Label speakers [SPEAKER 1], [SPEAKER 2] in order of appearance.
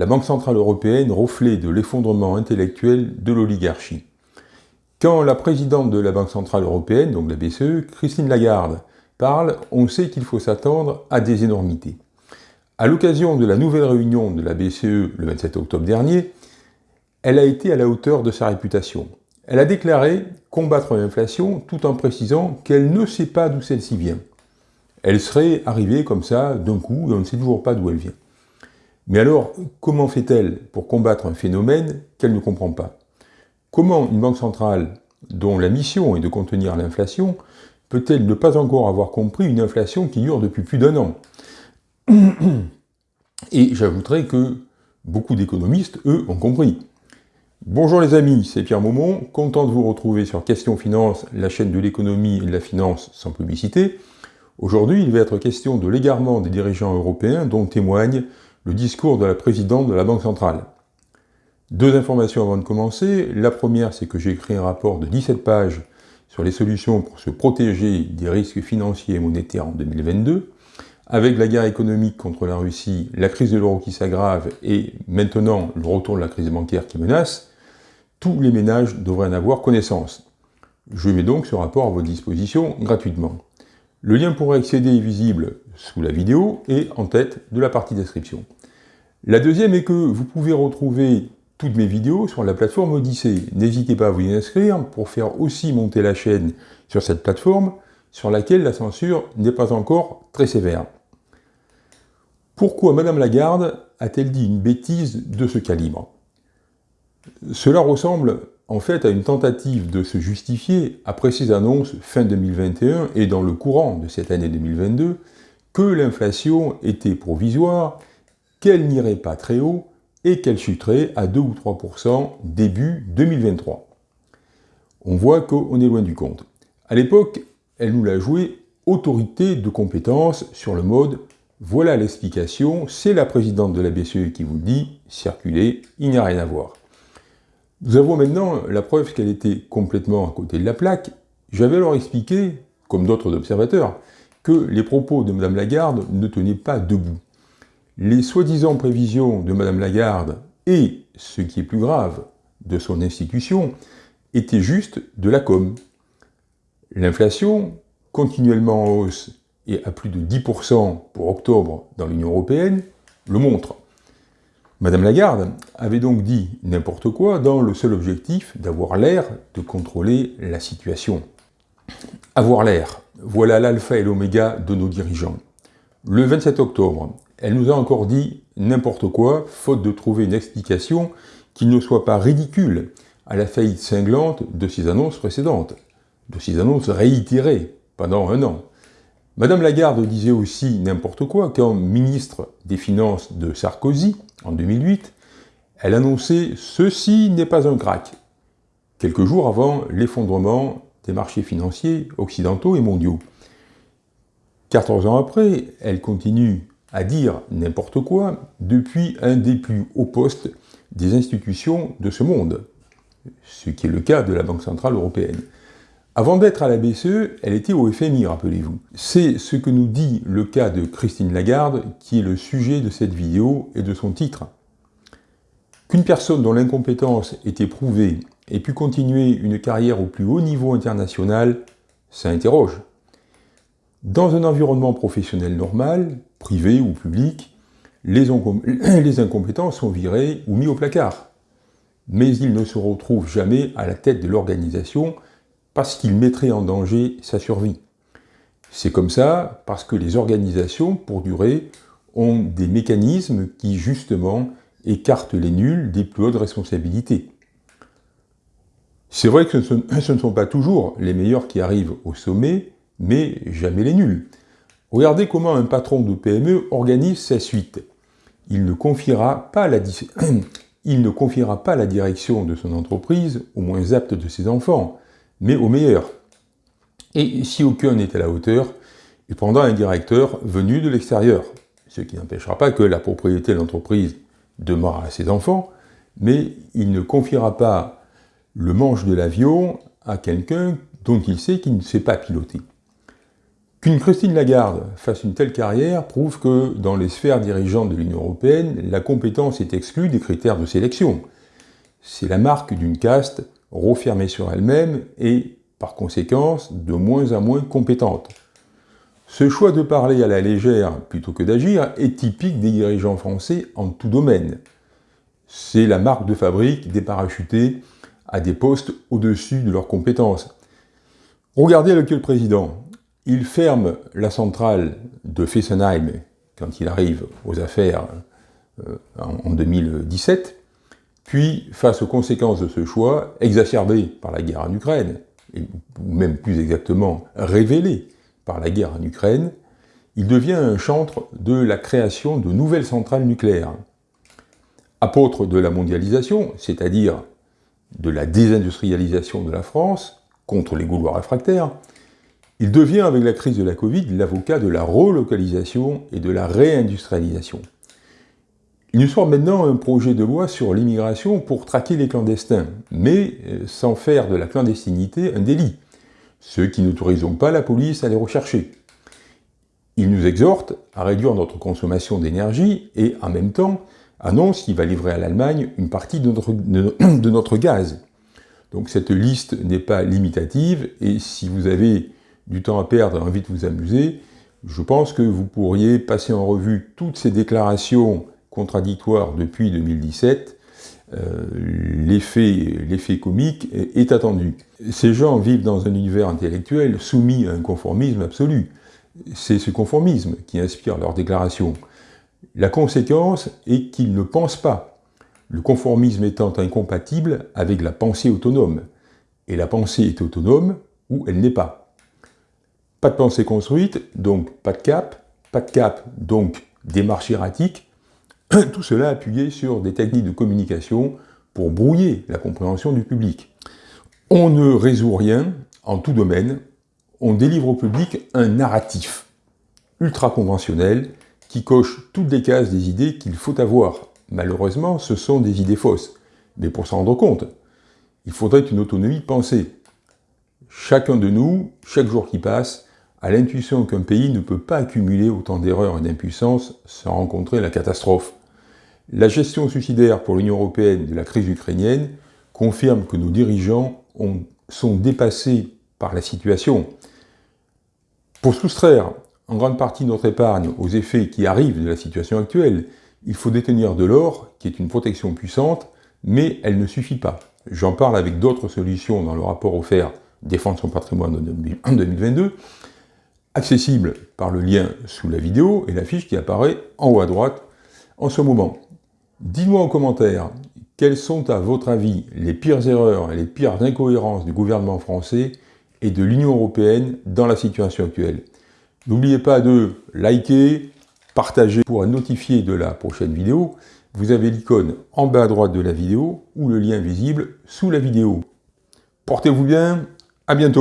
[SPEAKER 1] la Banque Centrale Européenne reflet de l'effondrement intellectuel de l'oligarchie. Quand la présidente de la Banque Centrale Européenne, donc la BCE, Christine Lagarde, parle, on sait qu'il faut s'attendre à des énormités. À l'occasion de la nouvelle réunion de la BCE le 27 octobre dernier, elle a été à la hauteur de sa réputation. Elle a déclaré combattre l'inflation tout en précisant qu'elle ne sait pas d'où celle-ci vient. Elle serait arrivée comme ça d'un coup et on ne sait toujours pas d'où elle vient. Mais alors, comment fait-elle pour combattre un phénomène qu'elle ne comprend pas? Comment une banque centrale, dont la mission est de contenir l'inflation, peut-elle ne pas encore avoir compris une inflation qui dure depuis plus d'un an? Et j'ajouterai que beaucoup d'économistes, eux, ont compris. Bonjour les amis, c'est Pierre Maumont, content de vous retrouver sur Question Finance, la chaîne de l'économie et de la finance sans publicité. Aujourd'hui, il va être question de l'égarement des dirigeants européens dont témoigne le discours de la présidente de la Banque centrale. Deux informations avant de commencer. La première, c'est que j'ai écrit un rapport de 17 pages sur les solutions pour se protéger des risques financiers et monétaires en 2022. Avec la guerre économique contre la Russie, la crise de l'euro qui s'aggrave et maintenant le retour de la crise bancaire qui menace, tous les ménages devraient en avoir connaissance. Je mets donc ce rapport à votre disposition gratuitement. Le lien pour accéder est visible sous la vidéo et en tête de la partie description. La deuxième est que vous pouvez retrouver toutes mes vidéos sur la plateforme Odyssée. N'hésitez pas à vous y inscrire pour faire aussi monter la chaîne sur cette plateforme sur laquelle la censure n'est pas encore très sévère. Pourquoi Madame Lagarde a-t-elle dit une bêtise de ce calibre? Cela ressemble en fait à une tentative de se justifier après ses annonces fin 2021 et dans le courant de cette année 2022 que l'inflation était provisoire, qu'elle n'irait pas très haut et qu'elle chuterait à 2 ou 3% début 2023. On voit qu'on est loin du compte. À l'époque, elle nous l'a joué autorité de compétence sur le mode « voilà l'explication, c'est la présidente de la BCE qui vous le dit, circulez, il n'y a rien à voir ». Nous avons maintenant la preuve qu'elle était complètement à côté de la plaque. J'avais alors expliqué, comme d'autres observateurs, que les propos de Mme Lagarde ne tenaient pas debout. Les soi-disant prévisions de Mme Lagarde et, ce qui est plus grave, de son institution, étaient juste de la com. L'inflation, continuellement en hausse et à plus de 10% pour octobre dans l'Union Européenne, le montre. Madame Lagarde avait donc dit n'importe quoi dans le seul objectif d'avoir l'air de contrôler la situation. Avoir l'air, voilà l'alpha et l'oméga de nos dirigeants. Le 27 octobre, elle nous a encore dit n'importe quoi, faute de trouver une explication qui ne soit pas ridicule à la faillite cinglante de ses annonces précédentes, de ses annonces réitérées pendant un an. Madame Lagarde disait aussi n'importe quoi quand ministre des Finances de Sarkozy, en 2008, elle annonçait « Ceci n'est pas un crack », quelques jours avant l'effondrement des marchés financiers occidentaux et mondiaux. 14 ans après, elle continue à dire n'importe quoi depuis un des plus hauts postes des institutions de ce monde, ce qui est le cas de la Banque Centrale Européenne. Avant d'être à la BCE, elle était au FMI, rappelez-vous. C'est ce que nous dit le cas de Christine Lagarde, qui est le sujet de cette vidéo et de son titre. Qu'une personne dont l'incompétence était prouvée ait pu continuer une carrière au plus haut niveau international, ça interroge. Dans un environnement professionnel normal, privé ou public, les, incompétents sont virés ou mis au placard. Mais ils ne se retrouvent jamais à la tête de l'organisation parce qu'il mettrait en danger sa survie. C'est comme ça parce que les organisations, pour durer, ont des mécanismes qui, justement, écartent les nuls des plus hautes responsabilités. C'est vrai que ce ne sont pas toujours les meilleurs qui arrivent au sommet, mais jamais les nuls. Regardez comment un patron de PME organise sa suite. Il ne confiera pas la, il ne confiera pas la direction de son entreprise aux moins aptes de ses enfants, mais au meilleur. Et si aucun n'est à la hauteur, il prendra un directeur venu de l'extérieur, ce qui n'empêchera pas que la propriété de l'entreprise demeure à ses enfants, mais il ne confiera pas le manche de l'avion à quelqu'un dont il sait qu'il ne sait pas piloter. Qu'une Christine Lagarde fasse une telle carrière prouve que, dans les sphères dirigeantes de l'Union européenne, la compétence est exclue des critères de sélection. C'est la marque d'une caste refermée sur elle-même et, par conséquence, de moins en moins compétente. Ce choix de parler à la légère plutôt que d'agir est typique des dirigeants français en tout domaine. C'est la marque de fabrique des parachutés à des postes au-dessus de leurs compétences. Regardez lequel président. Il ferme la centrale de Fessenheim quand il arrive aux affaires euh, en 2017, puis, face aux conséquences de ce choix, exacerbées par la guerre en Ukraine, ou même plus exactement révélées par la guerre en Ukraine, il devient un chantre de la création de nouvelles centrales nucléaires. Apôtre de la mondialisation, c'est-à-dire de la désindustrialisation de la France, contre les Gaulois réfractaires, il devient, avec la crise de la Covid, l'avocat de la relocalisation et de la réindustrialisation. Il nous sort maintenant un projet de loi sur l'immigration pour traquer les clandestins, mais euh, sans faire de la clandestinité un délit, ceux qui n'autoriseront pas la police à les rechercher. Il nous exhorte à réduire notre consommation d'énergie et, en même temps, annonce qu'il va livrer à l'Allemagne une partie de notre, de notre gaz. Donc cette liste n'est pas limitative, et si vous avez du temps à perdre et envie de vous amuser, je pense que vous pourriez passer en revue toutes ces déclarations contradictoires depuis 2017. Euh, L'effet comique est, attendu. Ces gens vivent dans un univers intellectuel soumis à un conformisme absolu. C'est ce conformisme qui inspire leurs déclarations. La conséquence est qu'ils ne pensent pas, le conformisme étant incompatible avec la pensée autonome. Et la pensée est autonome ou elle n'est pas. Pas de pensée construite, donc pas de cap. Pas de cap, donc démarche erratique. Tout cela appuyé sur des techniques de communication pour brouiller la compréhension du public. On ne résout rien en tout domaine, on délivre au public un narratif ultra conventionnel qui coche toutes les cases des idées qu'il faut avoir. Malheureusement, ce sont des idées fausses. Mais pour s'en rendre compte, il faudrait une autonomie pensée. Chacun de nous, chaque jour qui passe, à l'intuition qu'un pays ne peut pas accumuler autant d'erreurs et d'impuissance sans rencontrer la catastrophe. La gestion suicidaire pour l'Union européenne de la crise ukrainienne confirme que nos dirigeants ont, sont dépassés par la situation. Pour soustraire en grande partie notre épargne aux effets qui arrivent de la situation actuelle, il faut détenir de l'or, qui est une protection puissante, mais elle ne suffit pas. J'en parle avec d'autres solutions dans le rapport offert Défendre son patrimoine en 2022, accessible par le lien sous la vidéo et la fiche qui apparaît en haut à droite en ce moment. Dites-moi en commentaire quelles sont à votre avis les pires erreurs et les pires incohérences du gouvernement français et de l'Union européenne dans la situation actuelle? N'oubliez pas de liker, partager pour être notifié de la prochaine vidéo. Vous avez l'icône en bas à droite de la vidéo ou le lien visible sous la vidéo. Portez-vous bien, à bientôt